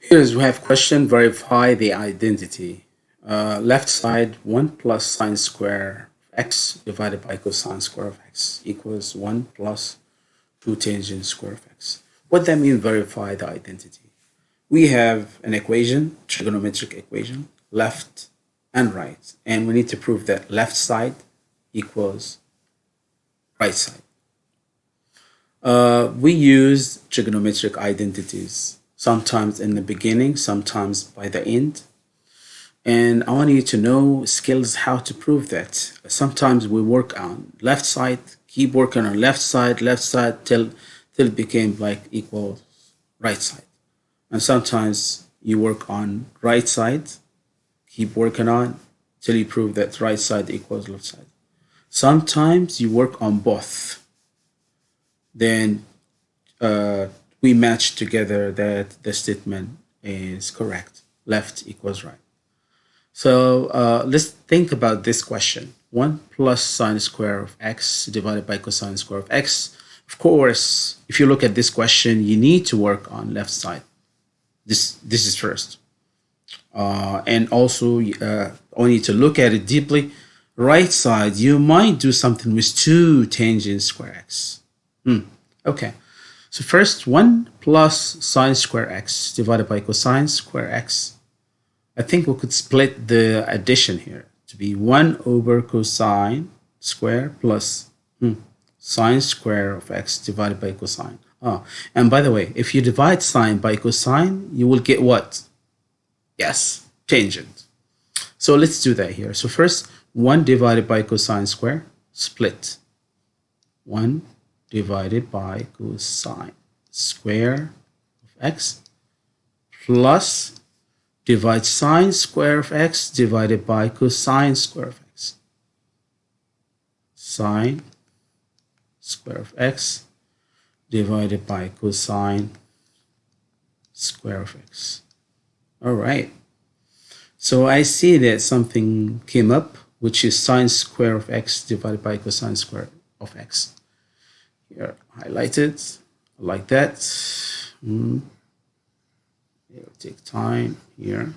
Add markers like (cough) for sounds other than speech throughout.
Here's we have question, verify the identity. Uh, left side 1 plus sine square of x divided by cosine square of x equals 1 plus 2 tangent square of x. What that mean verify the identity? We have an equation, trigonometric equation, left and right. And we need to prove that left side equals right side. Uh, we use trigonometric identities, sometimes in the beginning, sometimes by the end. And I want you to know skills how to prove that. Sometimes we work on left side, keep working on left side, left side till, till it became like equal right side. And sometimes you work on right side, keep working on till you prove that right side equals left side. Sometimes you work on both then uh, we match together that the statement is correct. Left equals right. So uh, let's think about this question. 1 plus sine square of x divided by cosine square of x. Of course, if you look at this question, you need to work on left side. This, this is first. Uh, and also, uh, only to look at it deeply, right side, you might do something with 2 tangent square x. Hmm. Okay. So first, 1 plus sine square x divided by cosine square x. I think we could split the addition here to be 1 over cosine square plus hmm, sine square of x divided by cosine. Oh, and by the way, if you divide sine by cosine, you will get what? Yes, tangent. So let's do that here. So first, 1 divided by cosine square, split. 1 divided by cosine square of x plus divide sine square of x divided by cosine square of x. Sine square of x divided by cosine square of x. All right. So I see that something came up, which is sine square of x divided by cosine square of x here highlight it like that. Mm. it'll take time here.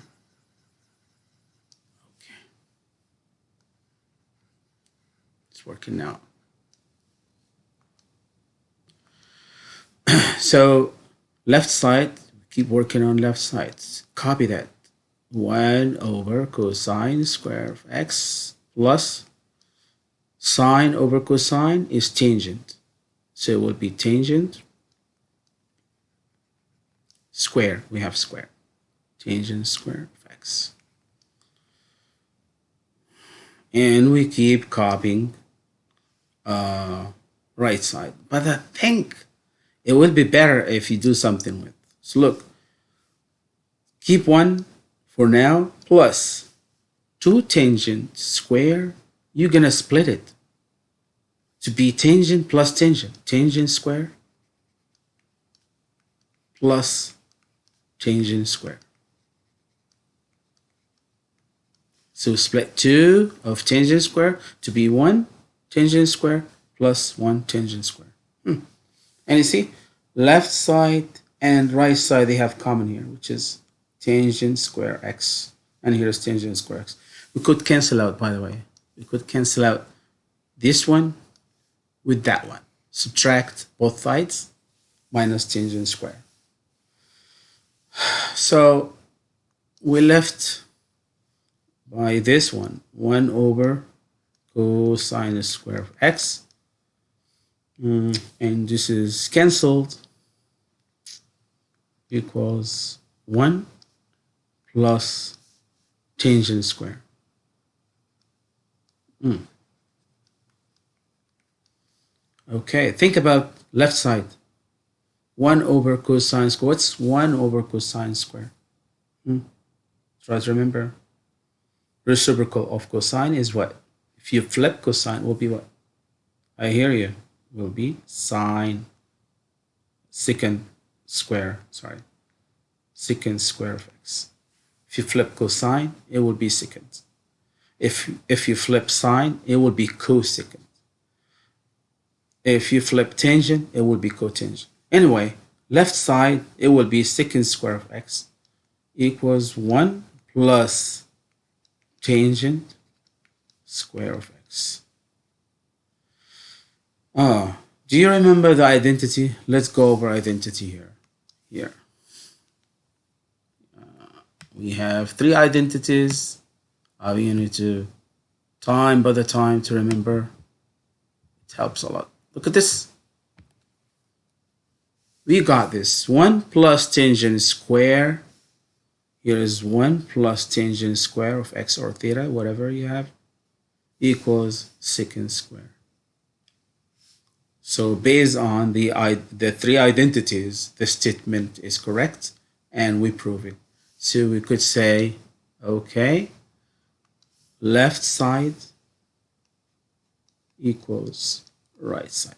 Okay. It's working now. (clears throat) So left side keep working on left side copy that. 1 over cosine square of x plus sine over cosine is tangent so it will be tangent square. We have square. Tangent square of x. And we keep copying uh, right side. But I think it would be better if you do something with. So look, keep one for now plus 2 tangent square. You're going to split it to be tangent plus tangent, tangent square plus tangent square. So split 2 of tangent square to be 1 tangent square plus 1 tangent square. Hmm. And you see, left side and right side, they have common here, which is tangent square x. And here's tangent square x. We could cancel out, by the way. We could cancel out this one with that one. Subtract both sides minus tangent square. (sighs) So we left by this one, 1 over cosine square of x. Mm, and this is cancelled equals 1 plus tangent square. Mm. Okay, think about left side. 1 over cosine square. What's 1 over cosine square? Hmm? Try to remember. Reciprocal of cosine is what? If you flip cosine, will be what? I hear you. Will be sine secant square. Sorry. Secant square of x. If you flip cosine, it will be secant. If, if you flip sine, it will be cosecant. If you flip tangent, it will be cotangent. Anyway, left side, it will be secant square of x. equals 1 plus tangent square of x. Ah, do you remember the identity? Let's go over identity here. Here. Uh, we have three identities. Uh, we need to time by the time to remember. It helps a lot. Look at this. We got this. 1 plus tangent square. Here is 1 plus tangent square of x or theta, whatever you have, equals secant square. So based on the, the three identities, the statement is correct and we prove it. So we could say, okay, left side equals right side.